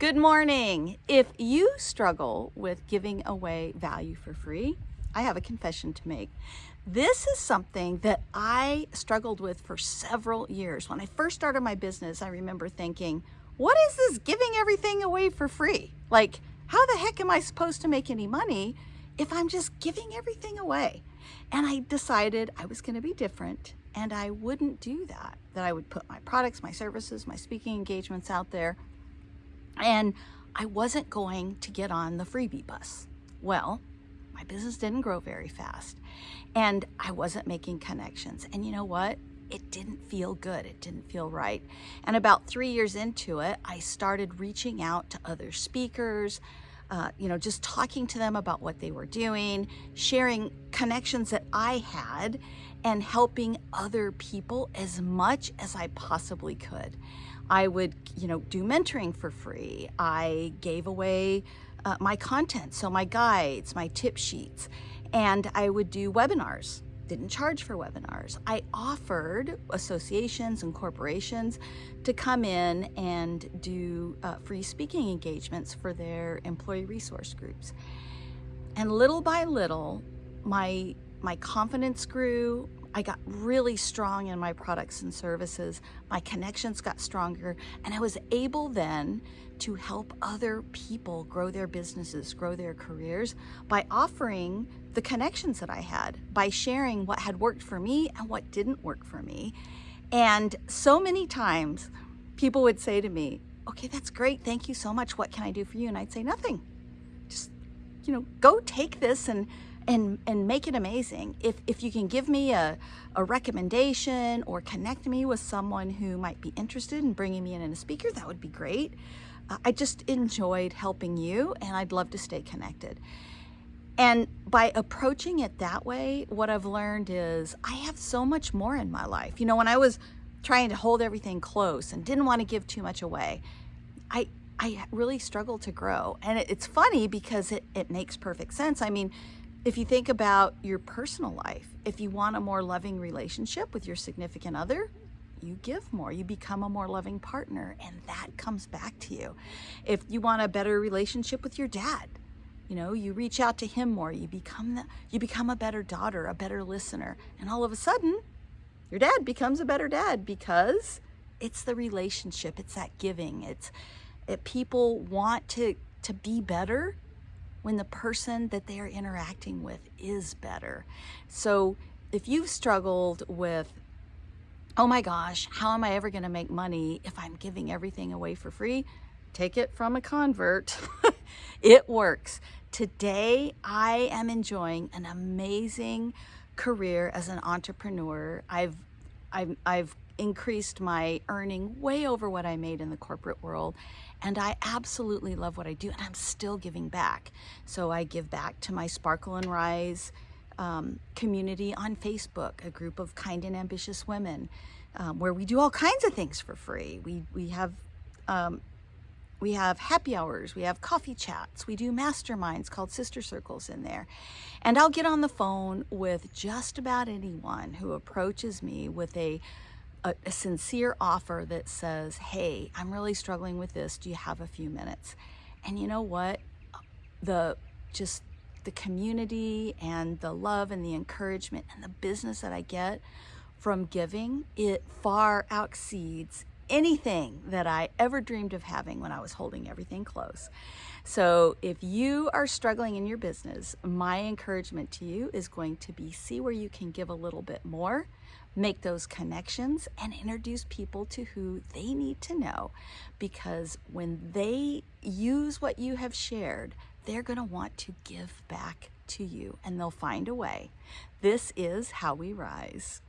Good morning. If you struggle with giving away value for free, I have a confession to make. This is something that I struggled with for several years. When I first started my business, I remember thinking, what is this giving everything away for free? Like, how the heck am I supposed to make any money if I'm just giving everything away? And I decided I was going to be different and I wouldn't do that, that I would put my products, my services, my speaking engagements out there. And I wasn't going to get on the freebie bus. Well, my business didn't grow very fast and I wasn't making connections. And you know what? It didn't feel good. It didn't feel right. And about three years into it, I started reaching out to other speakers, uh, you know, just talking to them about what they were doing, sharing connections that I had, and helping other people as much as I possibly could. I would, you know, do mentoring for free. I gave away uh, my content, so my guides, my tip sheets, and I would do webinars didn't charge for webinars. I offered associations and corporations to come in and do uh, free speaking engagements for their employee resource groups. And little by little, my, my confidence grew. I got really strong in my products and services. My connections got stronger and I was able then to help other people grow their businesses, grow their careers by offering the connections that I had, by sharing what had worked for me and what didn't work for me. And so many times people would say to me, okay, that's great. Thank you so much. What can I do for you? And I'd say nothing. Just, you know, go take this and and and make it amazing. If if you can give me a a recommendation or connect me with someone who might be interested in bringing me in as a speaker, that would be great. Uh, I just enjoyed helping you and I'd love to stay connected. And by approaching it that way, what I've learned is I have so much more in my life. You know, when I was trying to hold everything close and didn't want to give too much away, I I really struggled to grow. And it's funny because it, it makes perfect sense. I mean, if you think about your personal life, if you want a more loving relationship with your significant other, you give more, you become a more loving partner, and that comes back to you. If you want a better relationship with your dad, you know, you reach out to him more, you become the, you become a better daughter, a better listener, and all of a sudden, your dad becomes a better dad because it's the relationship, it's that giving. It's it, people want to to be better when the person that they are interacting with is better. So if you've struggled with oh my gosh, how am I ever going to make money if I'm giving everything away for free? Take it from a convert. it works. Today, I am enjoying an amazing career as an entrepreneur. I've, I've, I've increased my earning way over what I made in the corporate world. And I absolutely love what I do and I'm still giving back. So I give back to my Sparkle and Rise um, community on Facebook, a group of kind and ambitious women, um, where we do all kinds of things for free. We, we have um, we have happy hours, we have coffee chats, we do masterminds called sister circles in there. And I'll get on the phone with just about anyone who approaches me with a, a, a sincere offer that says, hey, I'm really struggling with this. Do you have a few minutes? And you know what? The just the community and the love and the encouragement and the business that I get from giving, it far exceeds anything that I ever dreamed of having when I was holding everything close. So if you are struggling in your business, my encouragement to you is going to be see where you can give a little bit more, make those connections and introduce people to who they need to know because when they use what you have shared, they're going to want to give back to you and they'll find a way. This is how we rise.